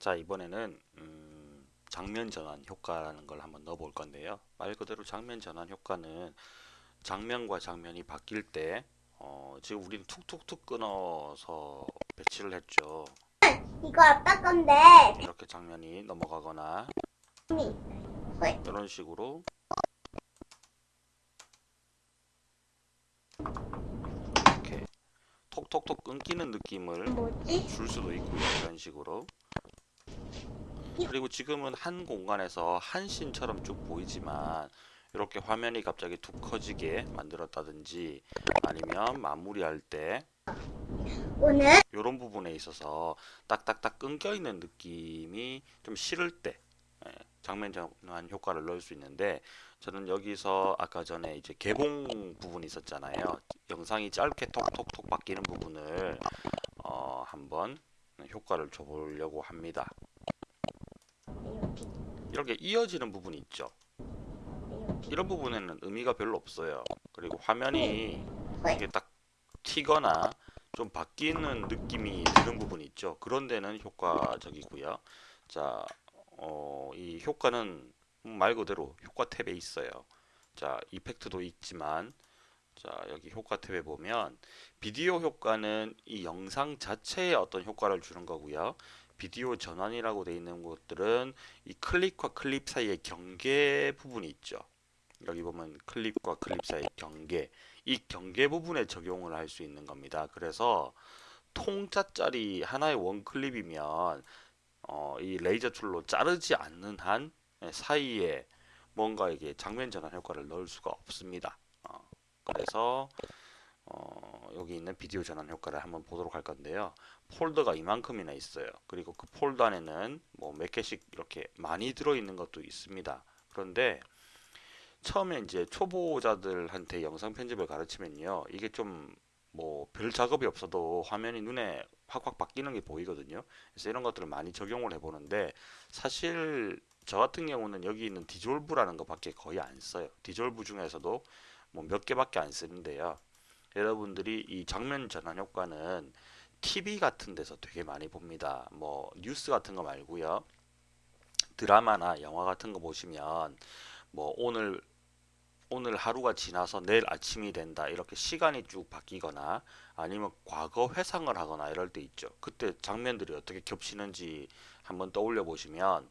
자 이번에는 음, 장면 전환 효과라는 걸 한번 넣어 볼 건데요 말 그대로 장면 전환 효과는 장면과 장면이 바뀔 때 어, 지금 우리는 툭툭툭 끊어서 배치를 했죠 이거 아빠 건데. 이렇게 장면이 넘어가거나 미. 이런 식으로 이렇게 톡톡톡 끊기는 느낌을 뭐지? 줄 수도 있고요 이런 식으로 그리고 지금은 한 공간에서 한 씬처럼 쭉 보이지만 이렇게 화면이 갑자기 툭 커지게 만들었다든지 아니면 마무리할 때 오늘 이런 부분에 있어서 딱딱딱 끊겨 있는 느낌이 좀 싫을 때 예, 장면 전환 효과를 넣을 수 있는데 저는 여기서 아까 전에 이제 개봉 부분이 있었잖아요. 영상이 짧게 톡톡톡 바뀌는 부분을 어, 한번 효과를 줘보려고 합니다 이렇게 이어지는 부분이 있죠. 이런 부분에는 의미가 별로 없어요. 그리고 화면이 이게 딱 튀거나 좀 바뀌는 느낌이 드는 부분이 있죠. 그런 데는 효과적이고요. 자, 어, 이 효과는 말 그대로 효과 탭에 있어요. 자, effect도 있지만 자, 여기 효과 탭에 보면 비디오 효과는 이 영상 자체에 어떤 효과를 주는 거고요 비디오 전환이라고 되어 있는 것들은 이 클립과 클립 사이의 경계 부분이 있죠. 여기 보면 클립과 클립 사이의 경계 이 경계 부분에 적용을 할 수 있는 겁니다. 그래서 통짜짜리 하나의 one 클립이면 어, 이 razor tool로 자르지 않는 한 예, 사이에 뭔가 이게 장면 전환 효과를 넣을 수가 없습니다. 어, 그래서 어, 여기 있는 비디오 전환 효과를 한번 보도록 할 건데요. 폴더가 이만큼이나 있어요. 그리고 그 폴더 안에는 뭐 몇 개씩 이렇게 많이 들어있는 것도 있습니다. 그런데 처음에 이제 초보자들한테 영상 편집을 가르치면요 이게 좀 뭐 별 작업이 없어도 화면이 눈에 확확 바뀌는 게 보이거든요. 그래서 이런 것들을 많이 적용을 해 보는데 사실 저 같은 경우는 여기 있는 디졸브라는 것밖에 거의 안 써요. 디졸브 중에서도 뭐 몇 개밖에 안 쓰는데요 여러분들이 이 장면 전환 효과는 TV 같은 데서 되게 많이 봅니다. 뭐 뉴스 같은 거 말고요. 드라마나 영화 같은 거 보시면 뭐 오늘 오늘 하루가 지나서 내일 아침이 된다 이렇게 시간이 쭉 바뀌거나 아니면 과거 회상을 하거나 이럴 때 있죠. 그때 장면들이 어떻게 겹치는지 한번 떠올려 보시면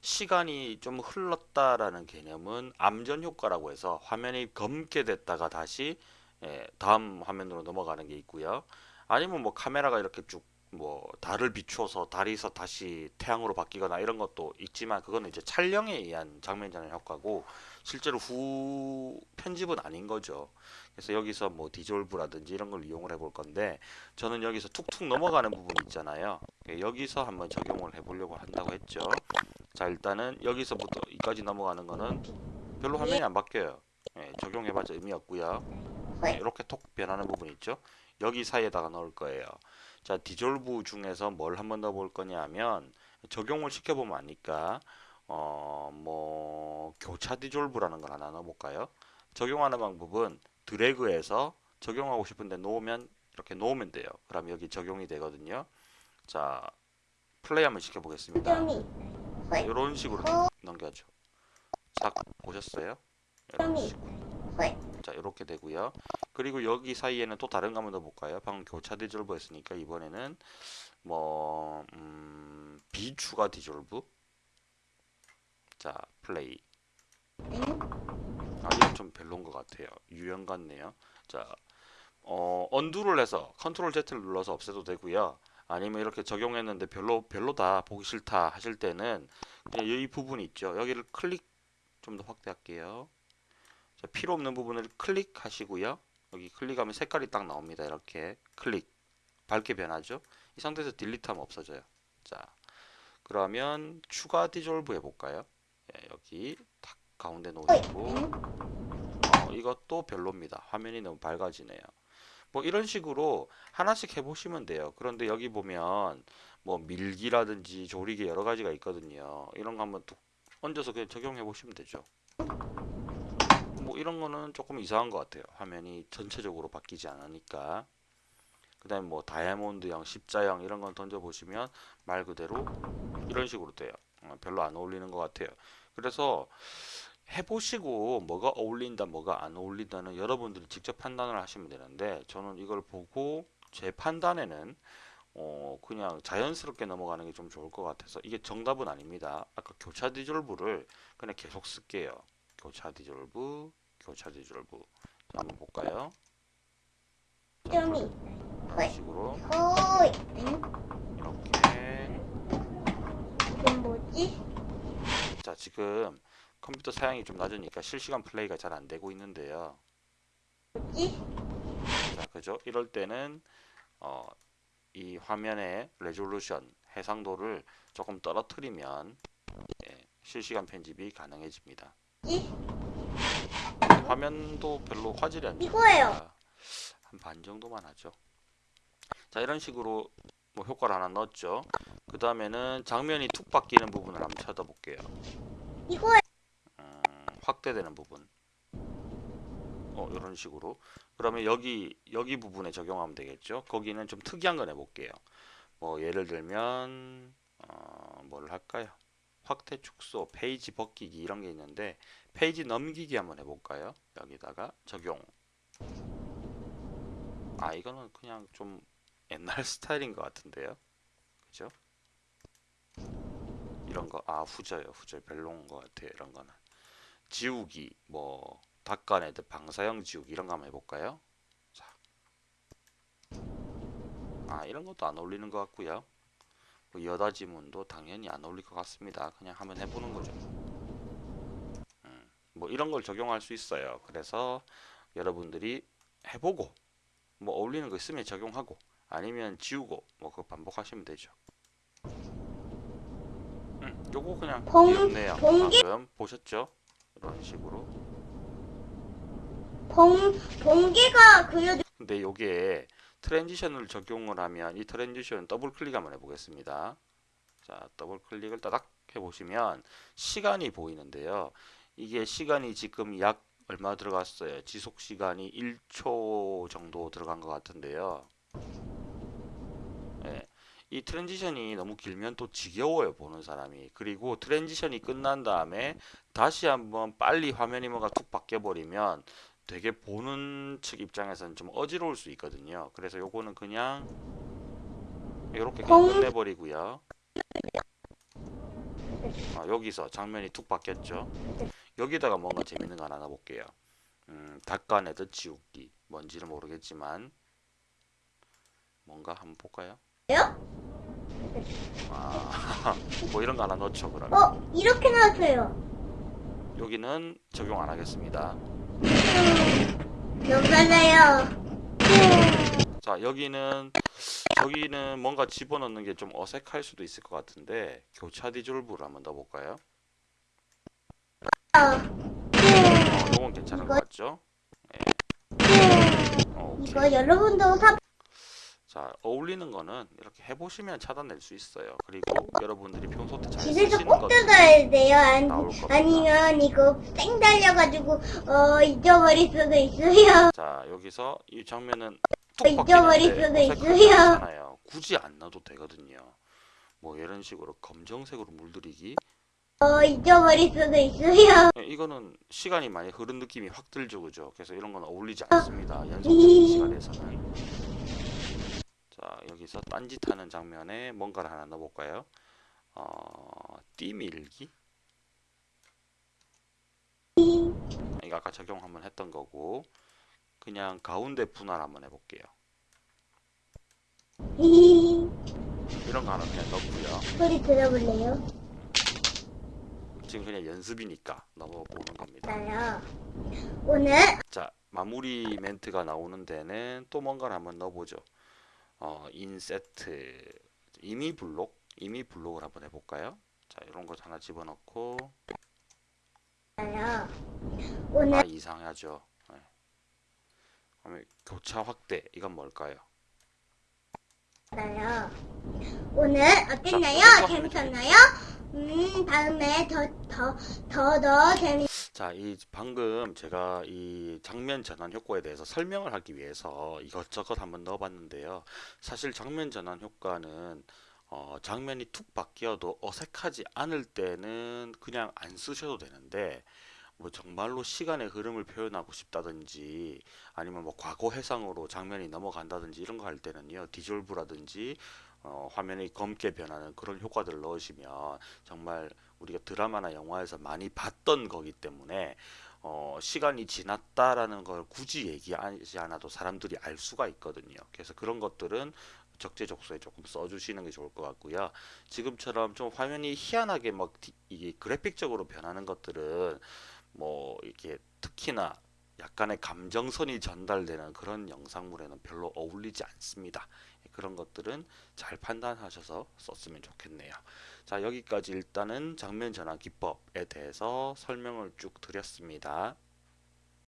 시간이 좀 흘렀다라는 개념은 암전 효과라고 해서 화면이 검게 됐다가 다시 예, 다음 화면으로 넘어가는 게 있고요 아니면 뭐 카메라가 이렇게 쭉 뭐 달을 비추어서 달이서 다시 태양으로 바뀌거나 이런 것도 있지만 그거는 이제 촬영에 의한 장면 전환 효과고 실제로 후 편집은 아닌 거죠. 그래서 여기서 뭐 디졸브라든지 이런 걸 이용을 해볼 건데 저는 여기서 툭툭 넘어가는 부분 있잖아요. 예, 여기서 한번 적용을 해보려고 한다고 했죠. 자 일단은 여기서부터 이까지 넘어가는 거는 별로 화면이 안 바뀌어요. 예, 적용해봤자 의미 없고요. 예, 이렇게 톡 변하는 부분 있죠. 여기 사이에다가 넣을 거예요. 자 디졸브 중에서 뭘 한 번 더 볼 거냐 하면 적용을 시켜보면 아니까 어 뭐 교차 디졸브라는 걸 하나 넣어볼까요? 적용하는 방법은 드래그해서 적용하고 싶은데 놓으면 이렇게 놓으면 돼요. 그럼 여기 적용이 되거든요. 자 플레이 한번 시켜보겠습니다. 이런 식으로 넘겨줘. 자 보셨어요? 이런 식으로. 자 이렇게 되고요. 그리고 여기 사이에는 또 다른 거 한번 넣어볼까요? 방금 교차 디졸브 했으니까 이번에는 뭐 음, 비추가 디졸브? 자 플레이. 아 이건 좀 별론 것 같아요. 유령 같네요. 자 어, undo를 해서 control Z를 눌러서 없애도 되고요. 아니면 이렇게 적용했는데 별로 별로다 보기 싫다 하실 때는 그냥 이 부분이 있죠. 여기를 클릭 좀 더 확대할게요. 자, 필요 없는 부분을 클릭하시고요. 여기 클릭하면 색깔이 딱 나옵니다. 이렇게 클릭. 밝게 변하죠? 이 상태에서 delete하면 없어져요. 자 그러면 추가 디졸브 해볼까요? 예, 여기 탁 가운데 놓으시고. 어, 이것도 별로입니다. 화면이 너무 밝아지네요. 뭐 이런 식으로 하나씩 해보시면 돼요. 그런데 여기 보면 뭐 밀기라든지 조리기 여러 가지가 있거든요. 이런 거 한번 뚝 얹어서 그냥 적용해 보시면 되죠 뭐 이런 거는 조금 이상한 것 같아요 화면이 전체적으로 바뀌지 않으니까 그 다음에 뭐 다이아몬드형, 십자형 이런 건 던져보시면 말 그대로 이런 식으로 돼요. 어, 별로 안 어울리는 것 같아요. 그래서 해보시고 뭐가 어울린다, 뭐가 안 어울린다는 여러분들이 직접 판단을 하시면 되는데 저는 이걸 보고 제 판단에는 어 그냥 자연스럽게 넘어가는 게 좀 좋을 것 같아서 이게 정답은 아닙니다. 아까 교차 디졸브를 그냥 계속 쓸게요. 교차 디졸브, 교차 디졸브. 자, 한번 볼까요? 이런 식으로? 이렇게 이건 뭐지? 자 지금 컴퓨터 사양이 좀 낮으니까 실시간 플레이가 잘 안 되고 있는데요. 뭐지? 자, 그죠? 이럴 때는 어, 이 화면의 resolution, 해상도를 조금 떨어뜨리면 예, 실시간 편집이 가능해집니다. 뭐지? 화면도 별로 화질이 안 이거예요. 좋으니까 한반 정도만 하죠. 자, 이런 식으로 뭐 효과를 하나 넣었죠. 그 다음에는 장면이 툭 바뀌는 부분을 한번 찾아볼게요. 이거예요. 음, 확대되는 부분. 어, 이런 식으로. 그러면 여기 여기 부분에 적용하면 되겠죠. 거기는 좀 특이한 거 내볼게요. 뭐 예를 들면 어, 뭘 할까요? 확대 축소, 페이지 벗기기 이런 게 있는데 페이지 넘기기 한번 해볼까요? 여기다가 적용. 아 이거는 그냥 좀 옛날 스타일인 것 같은데요. 그죠? 이런 거, 아 후져요, 후져 별로인 것 같아요. 이런 거는. 지우기 뭐 닦아내듯 방사형 지우기 이런 거 한번 해볼까요? 자. 아 이런 것도 안 어울리는 것 같고요. 뭐 여다 지문도 당연히 안 어울릴 것 같습니다. 그냥 한번 해보는 거죠. 음, 뭐 이런 걸 적용할 수 있어요. 그래서 여러분들이 해보고 뭐 어울리는 거 있으면 적용하고 아니면 지우고 뭐 그거 반복하시면 되죠. 음, 요거 그냥 봉- 귀엽네요. 봉기- 방금 보셨죠? 이런 식으로. 봉, 봉기가 그려져. 근데 요게 transition을 적용을 하면 이 transition 더블 클릭 한번 해보겠습니다. 자, 더블 클릭을 따닥 해보시면 시간이 보이는데요. 이게 시간이 지금 약 얼마 들어갔어요? 지속 시간이 1초 정도 들어간 것 같은데요. 예, 이 transition이 너무 길면 또 지겨워요, 보는 사람이. 그리고 transition이 끝난 다음에 다시 한번 빨리 화면이 뭐가 툭 바뀌어 버리면 되게 보는 측 입장에서는 좀 어지러울 수 있거든요. 그래서 요거는 그냥 이렇게 그냥 공- 끝내버리고요. 아, 여기서 장면이 툭 바뀌었죠. 여기다가 뭔가 재밌는 거 하나 넣어볼게요. 음, 닦아내듯 지우기. 뭔지는 모르겠지만 뭔가 한번 볼까요? 아, 뭐 이런 거 하나 넣죠 그러면. 어, 이렇게 나왔어요. 여기는 적용 안 하겠습니다. 달라요. 자 여기는 저기는 뭔가 집어넣는 게 좀 어색할 수도 있을 것 같은데 교차 디졸브를 한번 넣어볼까요? 어, 요건 괜찮은 것 같죠? 네. 어. 이거 여러분도 사, 자 어울리는 거는 이렇게 해보시면 찾아낼 수 있어요. 그리고 여러분들이 평소 때잘 집에서 쓰시는 꼭 뜯어야 돼요. 아니. 아니 면 이거 땡 달려가지고, 어, 잊어버릴 수도 있어요. 자 여기서 이 장면은 툭 잊어버릴 수도 있어요. 굳이 안 넣어도 되거든요. 뭐 이런 식으로 검정색으로 물들이기 어, 잊어버릴 수도 있어요. 예, 이거는 시간이 많이 흐른 느낌이 확 들죠, 그죠? 그래서 이런 건 어울리지 않습니다. 연속적인 시간에서는. 자, 여기서 딴짓하는 장면에 뭔가를 하나 넣어볼까요? 어, 띠밀기? 이거 아까 적용 한번 했던 거고, 그냥 가운데 분할 한번 해볼게요. 이런 거 하나 그냥 넣고요. 소리 들어볼래요? 지금 그냥 연습이니까 넣어보는 겁니다. 오늘 자, 마무리 멘트가 나오는 데는 또 뭔가를 한번 넣어보죠. 어, 인세트, 이미 블록, 이미 블록을 한번 해볼까요? 자, 이런 거 하나 집어넣고. 오늘 아, 이상하죠. 네. 그러면 교차 확대, 이건 뭘까요? 나요. 오늘 어땠나요? 자, 재밌었나요? 음, 다음에 더, 더, 더, 더 재밌, 자, 이 방금 제가 이 장면 전환 효과에 대해서 설명을 하기 위해서 이것저것 한번 넣어봤는데요. 사실 장면 전환 효과는 어, 장면이 툭 바뀌어도 어색하지 않을 때는 그냥 안 쓰셔도 되는데 뭐 정말로 시간의 흐름을 표현하고 싶다든지 아니면 뭐 과거 해상으로 장면이 넘어간다든지 이런 거 할 때는요 디졸브라든지 어, 화면이 검게 변하는 그런 효과들을 넣으시면 정말 우리가 드라마나 영화에서 많이 봤던 거기 때문에 어, 시간이 지났다라는 걸 굳이 얘기하지 않아도 사람들이 알 수가 있거든요. 그래서 그런 것들은 적재적소에 조금 써주시는 게 좋을 것 같고요. 지금처럼 좀 화면이 희한하게 막 디- 이게 그래픽적으로 변하는 것들은 뭐 이렇게 특히나 약간의 감정선이 전달되는 그런 영상물에는 별로 어울리지 않습니다. 그런 것들은 잘 판단하셔서 썼으면 좋겠네요. 자, 여기까지 일단은 장면 전환 기법에 대해서 설명을 쭉 드렸습니다.